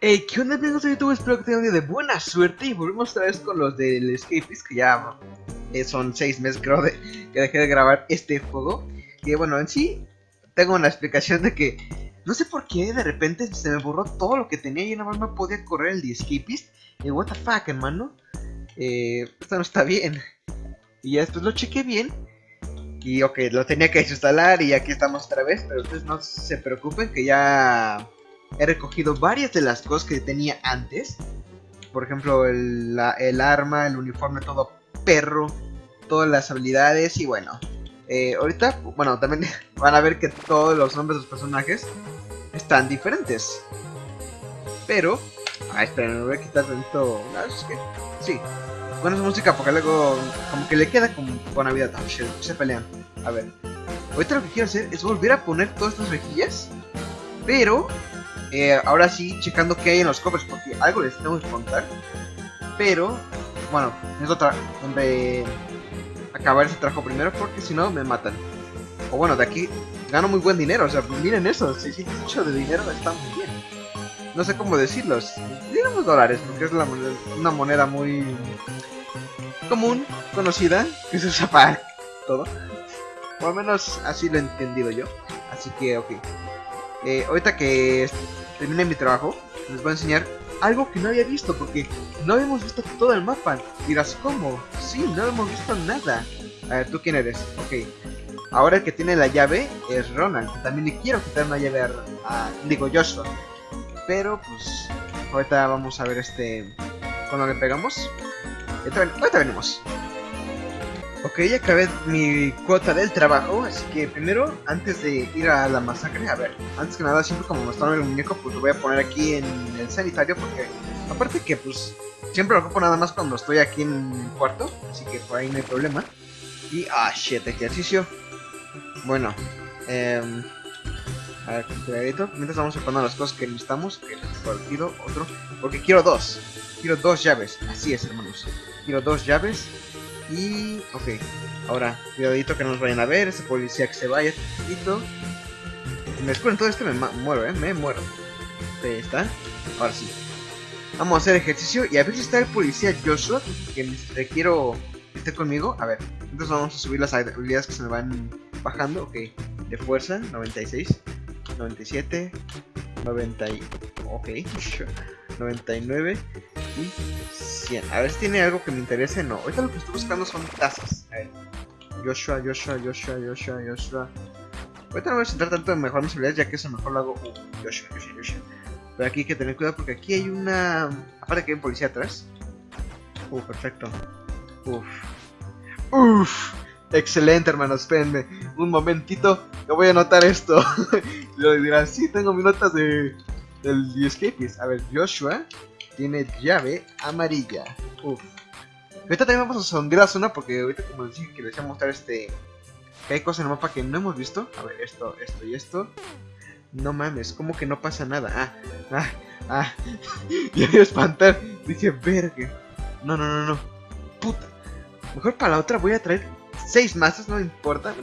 Hey, ¿qué onda amigos de YouTube? Espero que tengan un día de buena suerte y volvemos otra vez con los del Escapist que ya eh, son 6 meses creo de, que dejé de grabar este juego. Que bueno, en sí tengo una explicación de que no sé por qué de repente se me borró todo lo que tenía y nada más me podía correr el de Escapist Y what the fuck hermano, eh, esto no está bien Y ya después lo chequé bien y ok, lo tenía que instalar y aquí estamos otra vez, pero ustedes no se preocupen que ya he recogido varias de las cosas que tenía antes. Por ejemplo, el, arma, el uniforme todo perro, todas las habilidades y bueno. Eh, ahorita, bueno, también van a ver que todos los nombres de los personajes están diferentes. Pero, ah, esperen, me voy a quitar dentro. es que, sí, es música porque luego como que le queda con vida. se pelean. A ver, ahorita lo que quiero hacer es volver a poner todas estas rejillas, pero eh, ahora sí, checando qué hay en los cofres, porque algo les tengo que contar. Pero, bueno, es otra. Donde acabar ese trabajo primero, porque si no me matan. O bueno, de aquí gano muy buen dinero. O sea, pues miren eso, 608 de dinero está muy bien. No sé cómo decirlos. Digamos dólares, porque es una moneda muy común, conocida, que se usa para todo. O al menos así lo he entendido yo. Así que, ok. Eh, ahorita que termine mi trabajo, les voy a enseñar algo que no había visto, porque no habíamos visto todo el mapa. Dirás, ¿cómo? Sí, no hemos visto nada. A ver, ¿tú quién eres? Ok. Ahora el que tiene la llave es Ronald. También le quiero quitar una llave a, digo, Joshua. Pero, pues, ahorita vamos a ver este... Cuando le pegamos. Ahorita venimos. Ok, ya acabé mi cuota del trabajo, así que primero, antes de ir a la masacre, a ver, antes que nada, siempre como mostraron el muñeco, pues lo voy a poner aquí en el sanitario, porque aparte que pues siempre lo ocupo nada más cuando estoy aquí en el cuarto, así que por ahí no hay problema. Y, ah, shit, ejercicio. Bueno, eh, a ver, cuidadito, mientras vamos a las cosas que necesitamos, que pido otro, porque quiero dos, quiero dos llaves, así es hermanos, quiero dos llaves y, ok, ahora, cuidadito que no nos vayan a ver, ese policía que se vaya, poquito. Me descubren todo esto, me muero, eh, me muero. Ahí está, ahora sí. Vamos a hacer ejercicio y a ver si está el policía Joshua, que quiero que esté conmigo. A ver, entonces vamos a subir las habilidades que se me van bajando, ok. De fuerza, 96, 97, 90, ok, 99 y 100. A ver si tiene algo que me interese. No, ahorita lo que estoy buscando son tazas. A ver. Joshua, Joshua, Joshua, Joshua, Joshua. Ahorita no voy a centrar tanto en mejorar mis habilidades ya que eso mejor lo hago. Uh, Joshua, Joshua, Joshua. Pero aquí hay que tener cuidado porque aquí hay una... Aparte que hay un policía atrás. Uh, perfecto. Uf. Uf. Excelente, hermanos. Espérenme un momentito. Yo voy a anotar esto. Lo dirán, sí, tengo mis notas de del Escapist. A ver, Joshua tiene llave amarilla. Uf. Ahorita también vamos a la zona porque ahorita como les dije que les voy a mostrar este... Que hay cosas en el mapa que no hemos visto. A ver, esto, esto y esto. No mames, como que no pasa nada. Ah, ah, ah. ya a espantar. Dije, verga. No, no, no, no. Puta. Mejor para la otra voy a traer seis masas, no importa.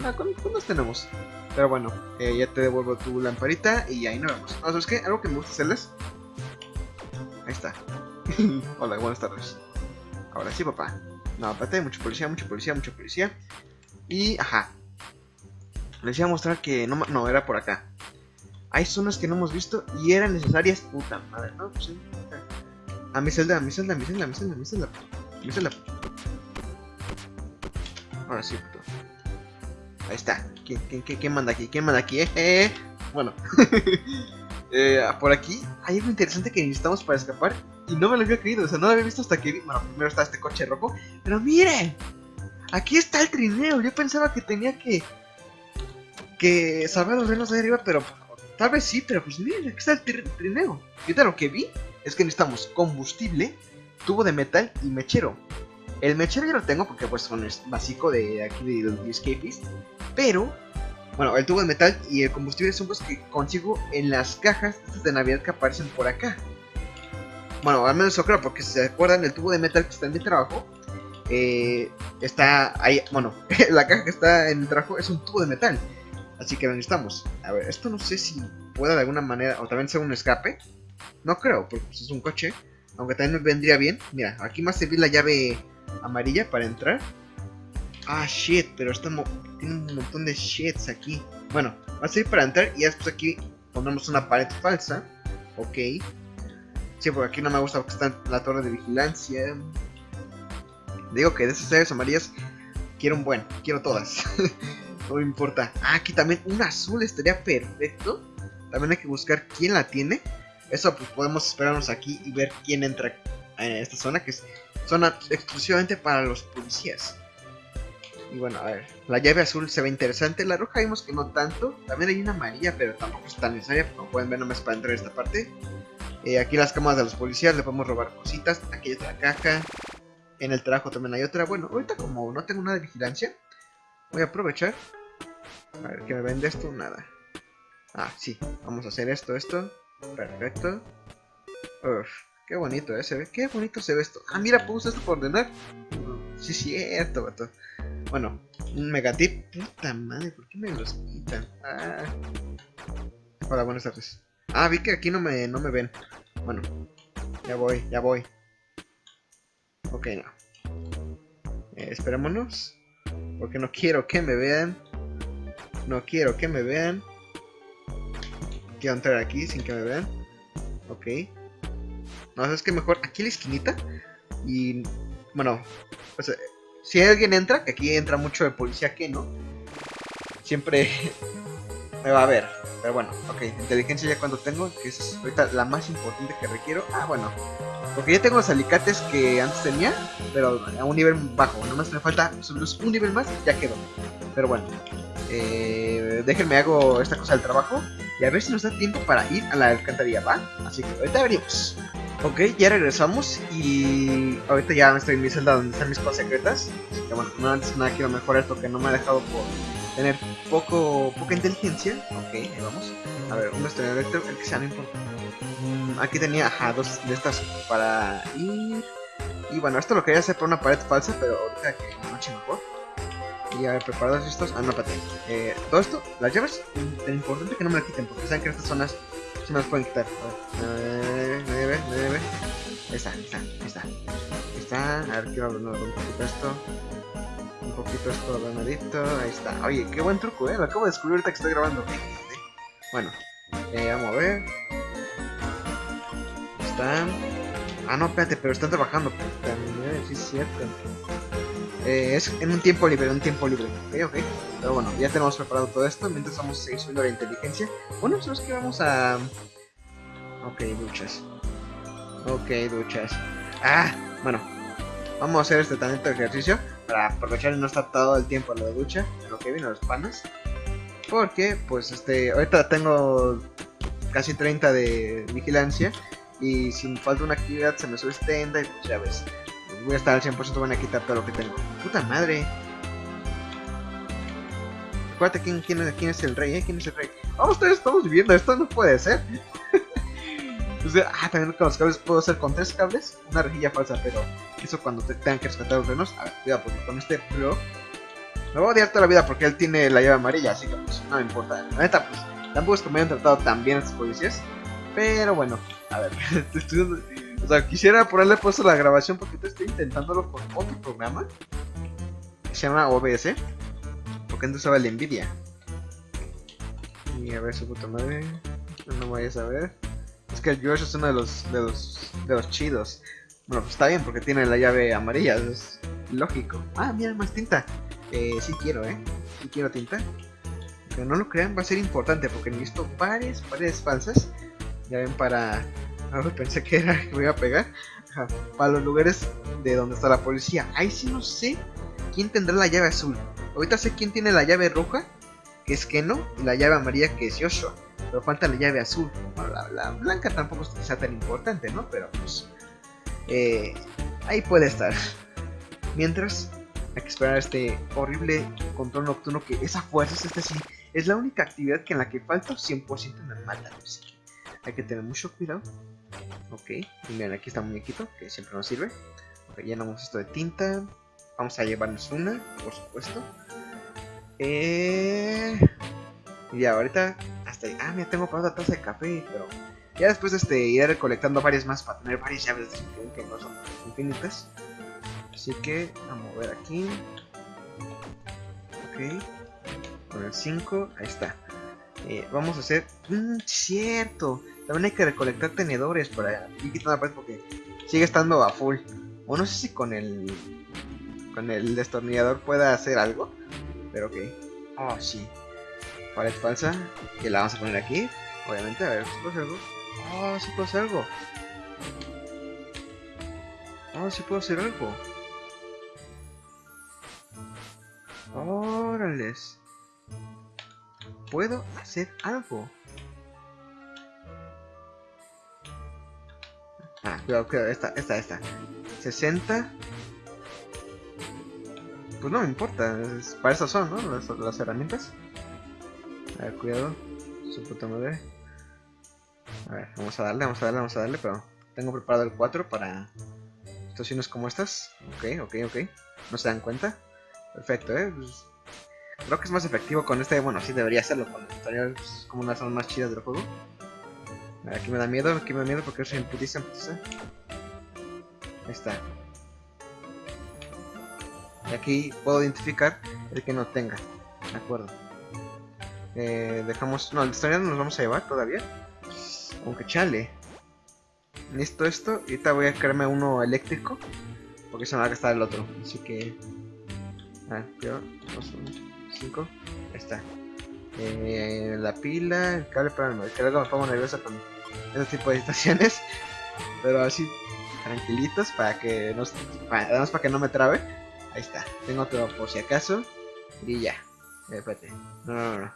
¿Cuántos tenemos? Pero bueno, eh, ya te devuelvo tu lamparita y ahí nos vemos. No, ¿sabes qué? Algo que me gusta hacerles Ahí está. Hola, buenas tardes. Ahora sí, papá. No, aparte, mucha policía, mucha policía, mucha policía. Y, ajá. Les iba a mostrar que no, no, era por acá. Hay zonas que no hemos visto y eran necesarias. Puta madre, no, pues sí. A mi celda, a mi celda, a mi celda, a mi celda, a mi celda. A mi celda. Ahora sí, puto. Ahí está. ¿Quién, quién, quién, manda aquí? ¿Quién manda aquí? Eh, eh. Bueno. Eh, por aquí hay algo interesante que necesitamos para escapar y no me lo había creído, o sea, no lo había visto hasta que vi, bueno, primero está este coche rojo, pero miren, aquí está el trineo, yo pensaba que tenía que, que salvar los renos de arriba, pero tal vez sí, pero pues miren, aquí está el trineo. Y lo que vi es que necesitamos combustible, tubo de metal y mechero. El mechero ya lo tengo porque pues son es básico de aquí de, de Escapist, pero bueno, el tubo de metal y el combustible son cosas que consigo en las cajas de Navidad que aparecen por acá. Bueno, al menos eso creo, porque si se acuerdan, el tubo de metal que está en mi trabajo eh, está ahí, bueno, la caja que está en el trabajo es un tubo de metal. Así que necesitamos. A ver, esto no sé si pueda de alguna manera, o también sea un escape. No creo, porque pues, es un coche. Aunque también me vendría bien. Mira, aquí más servir la llave amarilla para entrar. Ah, shit, pero está tiene un montón de shits aquí. Bueno, va a servir para entrar y después aquí ponemos una pared falsa. Ok. Sí, porque aquí no me gusta porque está la torre de vigilancia. Digo que de esas llaves amarillas quiero un buen, quiero todas. no me importa. Ah, aquí también un azul estaría perfecto. También hay que buscar quién la tiene. Eso pues podemos esperarnos aquí y ver quién entra en esta zona, que es zona exclusivamente para los policías. Y bueno, a ver, la llave azul se ve interesante, la roja vimos que no tanto. También hay una amarilla, pero tampoco es tan necesaria, como pueden ver no me es para entrar en esta parte. Eh, aquí las camas de los policías, le podemos robar cositas. Aquí hay otra caja. En el trabajo también hay otra. Bueno, ahorita como no tengo nada de vigilancia, voy a aprovechar. A ver, ¿qué me vende esto? Nada. Ah, sí, vamos a hacer esto, esto. Perfecto. Uf, qué bonito, ¿eh? Se ve, qué bonito se ve esto. Ah, mira, puse esto por ordenar. Sí, cierto, vato. Bueno, un megatip. Puta madre, ¿por qué me los quitan? Ah. Hola, buenas tardes. Ah, vi que aquí no me, no me ven. Bueno, ya voy, ya voy. Ok, no. Eh, esperémonos. Porque no quiero que me vean. No quiero que me vean. Quiero entrar aquí sin que me vean. Ok. No, es que mejor aquí en la esquinita. Y bueno, si alguien entra, que aquí entra mucho de policía que no, siempre me va a ver. Pero bueno, ok, inteligencia ya cuando tengo, que es ahorita la más importante que requiero. Ah, bueno, porque ya tengo los alicates que antes tenía, pero a un nivel bajo. Nomás me falta un nivel más, ya quedó. Pero bueno, eh, déjenme hago esta cosa del trabajo y a ver si nos da tiempo para ir a la alcantarilla, ¿va? Así que ahorita venimos. Ok, ya regresamos y ahorita ya estoy en mi celda donde están mis cosas secretas. que bueno, no antes nada quiero mejorar esto que no me ha dejado por tener poco poca inteligencia. Ok, ahí vamos. A ver, un estrella el que sea, no importa. Mm, aquí tenía, ajá, dos de estas para ir. Y bueno, esto lo quería hacer por una pared falsa, pero ahorita que noche mejor. Y a ver, preparados estos. Ah, no, espérate. Eh, todo esto, las llaves, es importante que no me la quiten, porque saben que estas zonas se me las pueden quitar. A ver. Ahí está, ahí está, ahí está. Ahí está. A ver, quiero hablar un poquito esto. Un poquito esto ordenadito. Ahí está. Oye, qué buen truco, eh. Lo acabo de descubrir ahorita que estoy grabando. Bueno, eh, vamos a ver. Están. Ah, no, espérate, pero están trabajando. Sí, es cierto. Eh, es en un tiempo libre, en un tiempo libre. Ok, ok. Pero bueno, ya tenemos preparado todo esto. Mientras vamos a seguir subiendo la inteligencia. Bueno, ¿sabes que Vamos a. Ok, duchas. Ok, duchas. Ah, bueno. Vamos a hacer este talento de ejercicio para aprovechar y no estar todo el tiempo en la ducha, en lo que vino los panas. Porque, pues, este, ahorita tengo casi 30 de vigilancia y si falta una actividad se me sube extenda y pues ya ves. Voy a estar al 100% van a quitar todo lo que tengo. Puta madre. Acuérdate quién, quién, quién es el rey, ¿eh? ¿Quién es el rey? Vamos, todos estamos viviendo, esto no puede ser. ah, también con los cables puedo hacer con tres cables, una rejilla falsa, pero eso cuando te tengan que rescatar los renos. A ver, cuidado, porque con este Pro me voy a odiar toda la vida porque él tiene la llave amarilla, así que pues no me importa. La neta, pues tampoco es que me hayan tratado tan bien estos policías, pero bueno, a ver, o sea, quisiera ponerle puesto la grabación porque estoy intentándolo con otro programa que se llama OBS, porque antes usaba el Nvidia. Y a ver su puta madre, no vayas a ver. Es que el Josh es uno de los, de los, de los chidos. Bueno, pues está bien porque tiene la llave amarilla, es lógico. Ah, mira, más tinta. Eh, sí quiero, ¿eh? Sí quiero tinta. Pero no lo crean, va a ser importante porque necesito varias paredes falsas. Ya ven, para... ver, pensé que era que me iba a pegar. Para los lugares de donde está la policía. Ahí sí no sé quién tendrá la llave azul. Ahorita sé quién tiene la llave roja, que es Keno, y la llave amarilla, que es Yoshua pero falta la llave azul. la, blanca tampoco es tan importante, ¿no? Pero pues eh, ahí puede estar. Mientras hay que esperar este horrible control nocturno que esa fuerza es este sí. Es la única actividad que en la que falta 100% me mata. Hay que tener mucho cuidado. Ok, miren, aquí está un muñequito que siempre nos sirve. Ok, llenamos esto de tinta. Vamos a llevarnos una, por supuesto. Eh... Y ahorita hasta ahí. Ah, mira, tengo para otra taza de café, pero ya después este, iré recolectando varias más para tener varias llaves de que no son infinitas. Así que vamos a ver aquí. Ok. Con el 5, ahí está. Eh, vamos a hacer... Mmm, cierto. También hay que recolectar tenedores para ir quitando la pared porque sigue estando a full. O no sé si con el... Con el destornillador pueda hacer algo. Pero ok. Oh, sí. Pared falsa. Que la vamos a poner aquí. Obviamente, a ver, si puedo hacer algo. Oh, sí puedo hacer algo. Oh, sí puedo hacer algo. Órales. Puedo hacer algo. Ah, cuidado, cuidado, esta, esta, esta. 60. Pues no me importa, para eso son, ¿no? Las, las herramientas. A ver, cuidado. Su puta madre. A ver, vamos a darle, vamos a darle, vamos a darle, pero tengo preparado el 4 para situaciones como estas. Ok, ok, ok. ¿No se dan cuenta? Perfecto, ¿eh? Pues, creo que es más efectivo con este. Bueno, sí debería hacerlo con el tutorial. Es como una zona más chidas del juego. Aquí me da miedo, aquí me da miedo porque soy en putiza, putiza. Ahí está. Y aquí puedo identificar el que no tenga. De acuerdo. Eh, dejamos... No, el no nos vamos a llevar todavía. Aunque chale. Listo esto. Y ahorita voy a crearme uno eléctrico. Porque se me va a gastar el otro. Así que... A ver, cuidado. 5. Ahí está. Eh, la pila, el cable para el que luego me pongo nerviosa con ese tipo de situaciones. Pero así, tranquilitos para que no, para, para que no me trabe. Ahí está. Tengo otro por si acaso. Y ya. Espérate. No, no, no.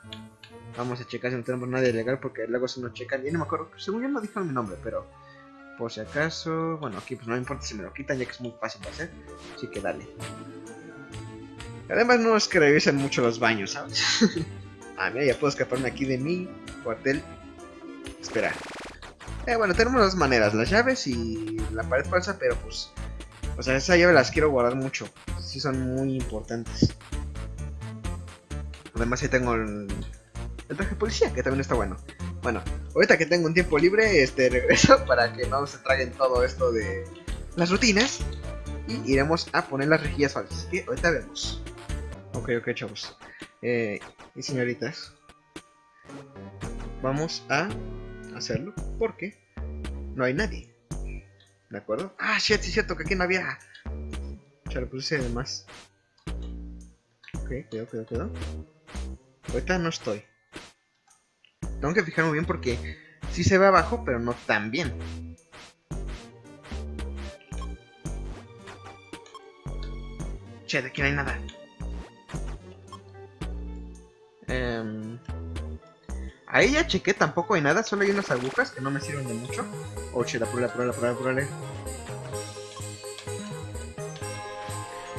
Vamos a checar si no tenemos nadie legal porque luego se nos checan. Y no me acuerdo, según yo no dijeron mi nombre, pero por si acaso. Bueno, aquí pues no me importa si me lo quitan ya que es muy fácil de hacer. Así que dale. Además no es que revisen mucho los baños, ¿sabes? ah, mira, ya puedo escaparme aquí de mi cuartel. Espera. Eh, bueno, tenemos dos maneras, las llaves y la pared falsa, pero pues... O sea, esa llave las quiero guardar mucho. Sí son muy importantes. Además ahí tengo el, el traje de policía, que también está bueno. Bueno, ahorita que tengo un tiempo libre, este regreso para que no se traguen todo esto de las rutinas. Y iremos a poner las rejillas falsas. Que ahorita vemos. Ok, ok, chavos. Eh, y señoritas. Vamos a hacerlo porque no hay nadie. ¿De acuerdo? Ah, shit, sí cierto que aquí no había. Ya lo puse de más. Ok, cuidado, cuidado, cuidado. Ahorita no estoy. Tengo que fijarme bien porque sí se ve abajo, pero no tan bien. Che, de aquí no hay nada. Eh, ahí ya chequé, tampoco hay nada, solo hay unas agujas que no me sirven de mucho. Oh, che, la prueba, la prueba, la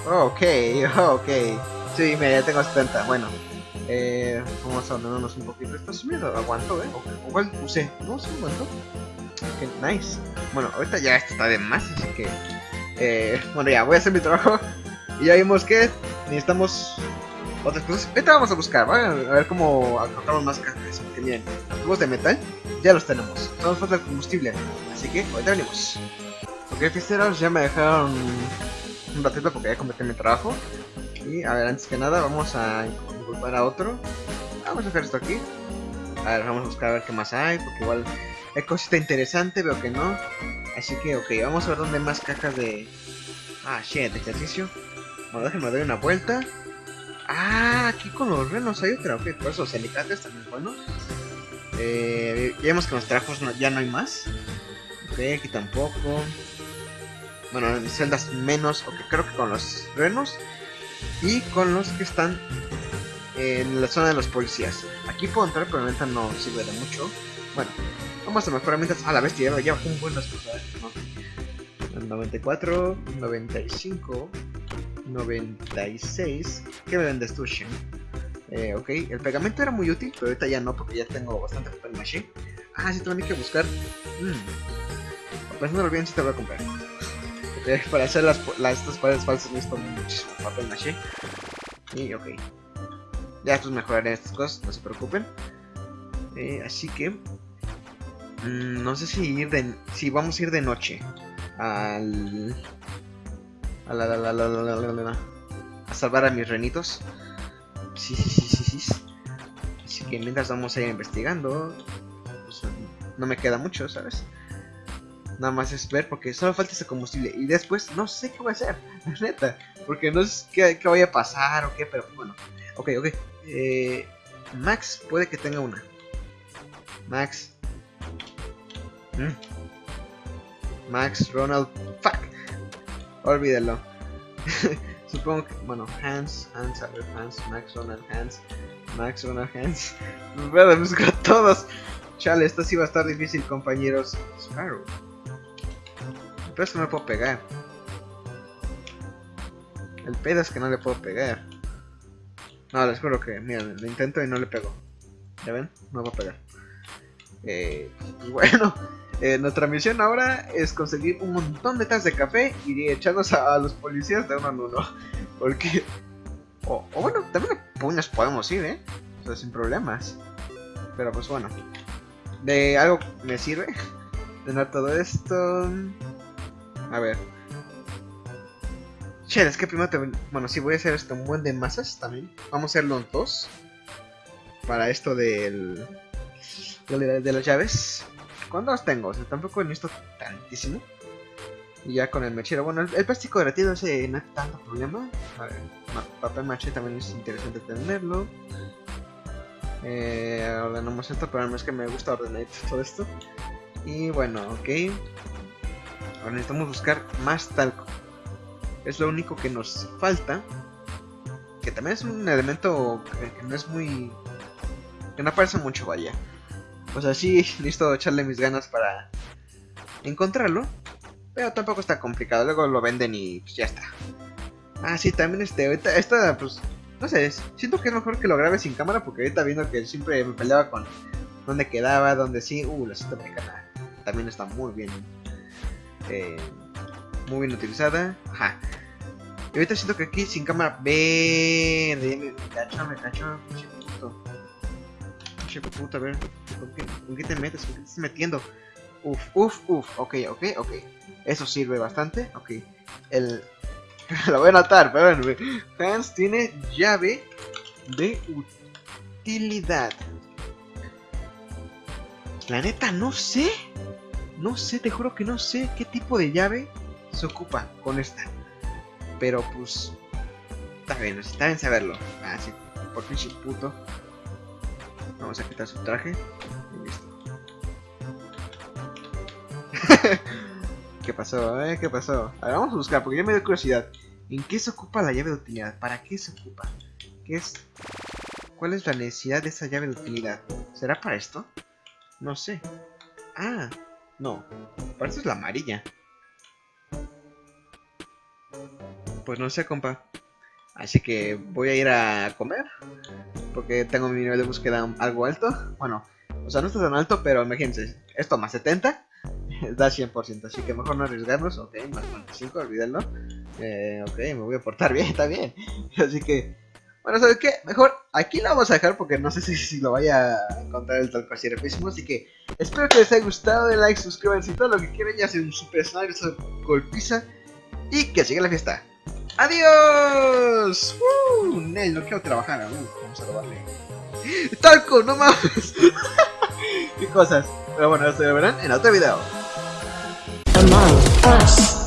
Oh, ok, oh, ok. Sí, mira, ya tengo 70. Bueno, eh, vamos a ordenarnos un poquito. Esto sí me aguanto, ¿eh? O, igual usé. No, sí aguanto. Ok, nice. Bueno, ahorita ya esto está de más, así que... Eh, bueno, ya, voy a hacer mi trabajo. Y ya vimos que necesitamos otras cosas. Ahorita vamos a buscar. A ver cómo encontramos más cajas. Que miren, los tubos de metal ya los tenemos. Solo falta el combustible. Así que ahorita venimos. Ok, fiesteros, ya me dejaron un ratito porque ya completé mi trabajo. Y a ver, antes que nada, vamos a inculpar a otro. Vamos a dejar esto aquí. A ver, vamos a buscar a ver qué más hay, porque igual hay cosita interesante, veo que no. Así que, ok, vamos a ver dónde hay más cajas de... Ah, shit, de ejercicio. Bueno, déjenme dar una vuelta. Ah, aquí con los renos hay otra. Ok, por eso los alicates también bueno. Eh, ya vemos que los trajos ya no hay más. Ok, aquí tampoco. Bueno, en celdas menos, ok, creo que con los renos. Y con los que están en la zona de los policías. Aquí puedo entrar, pero la no sirve de mucho. Bueno, vamos a mejorar mientras. Ah, la bestia, ya bajó un buen las cosas. ¿no? 94, 95. 96. ¿Qué me vendes tú? Eh, ok, el pegamento era muy útil, pero ahorita ya no, porque ya tengo bastante papel machine. Ah, sí, tengo que buscar. Mmm. Pensándolo bien, si te voy a comprar. Eh, para hacer las, las, estas paredes falsas necesito muchísimo papel maché. Y ok. Ya estos mejoraré estas cosas, no se preocupen. Eh, así que... Mmm, no sé si ir de... Si vamos a ir de noche. Al... A, la, la, la, la, la, la, la, salvar a mis renitos. Sí, sí, sí, sí, sí. Así que mientras vamos a ir investigando... Pues, no me queda mucho, ¿sabes? Nada más es ver porque solo falta ese combustible. Y después no sé qué voy a hacer, neta. Porque no sé qué, qué vaya a pasar o qué, pero bueno. Ok, ok. Eh, Max puede que tenga una. Max. Mm. Max, Ronald. Fuck. Olvídalo. Supongo que. Bueno, Hans, Hans, a ver, Hans, Max, Ronald, Hans. Max, Ronald, Hans. Voy a buscar todos. Chale, esto sí va a estar difícil, compañeros. Sparrow. Pero es que no le puedo pegar. El pedo es que no le puedo pegar. No, les juro que, miren, lo intento y no le pego. ¿Ya ven? No puedo pegar. Eh, pues bueno, eh, nuestra misión ahora es conseguir un montón de tazas de café y echarnos a, los policías de uno en uno. Porque... O, bueno, también a puños podemos ir, ¿eh? O sea, sin problemas. Pero pues bueno. De algo me sirve tener todo esto. A ver. Che, es que primero te... Bueno, si voy a hacer esto un buen de masas también. Vamos a hacerlo en dos. Para esto del... De, de las llaves. ¿Cuántos tengo? O sea, tampoco necesito tantísimo. Y ya con el mechero. Bueno, el, plástico derretido ese no es tanto problema. A ver, papel maché también es interesante tenerlo. Eh, ordenamos esto, pero no es que me gusta ordenar todo esto. Y bueno, ok. Ahora necesitamos buscar más talco. Es lo único que nos falta. Que también es un elemento que no es muy... Que no aparece mucho, vaya. O sea, sí, listo echarle mis ganas para encontrarlo. Pero tampoco está complicado. Luego lo venden y pues ya está. Ah, sí, también este, ahorita, esta, pues, no sé, siento que es mejor que lo grabe sin cámara porque ahorita viendo que siempre me peleaba con dónde quedaba, dónde sí, uh, la cinta americana también está muy bien, eh, muy bien utilizada, ajá. Y ahorita siento que aquí sin cámara verde, me, me cacho, me cacho, Pinche puto, a ver, ¿con qué, ¿con qué te metes? ¿Con qué te estás metiendo? Uf, uf, uf, ok, ok, ok. Eso sirve bastante, ok. El... Lo voy a anotar, pero Hans tiene llave de utilidad. La neta, no sé. No sé, te juro que no sé qué tipo de llave se ocupa con esta. Pero pues... Está bien, está bien saberlo. Ah, sí, por pinche puto. Vamos a quitar su traje. Y listo. ¿Qué pasó, eh? ¿Qué pasó? A ver, vamos a buscar, porque ya me dio curiosidad. ¿En qué se ocupa la llave de utilidad? ¿Para qué se ocupa? ¿Qué es? ¿Cuál es la necesidad de esa llave de utilidad? ¿Será para esto? No sé. Ah, no. Para esto es la amarilla. Pues no sé, compa. Así que voy a ir a comer. Porque tengo mi nivel de búsqueda algo alto. Bueno, o sea, no está tan alto, pero imagínense. Esto más 70 da 100%, así que mejor no arriesgarnos. Ok, más 95, olvídenlo. Eh, ok, me voy a portar bien, está bien. Así que, bueno, ¿sabes qué? Mejor aquí lo vamos a dejar porque no sé si, lo vaya a encontrar el talco así rapidísimo. Así que espero que les haya gustado, de like, suscríbanse y todo lo que quieran. Ya sea un super esa golpiza. Y que siga la fiesta. ¡Adiós! ¡Uh! Nel, no quiero trabajar. Uh, vamos a robarle. ¡Talco! ¡No mames! ¡Qué cosas! Pero bueno, eso lo verán en otro video. Among Us.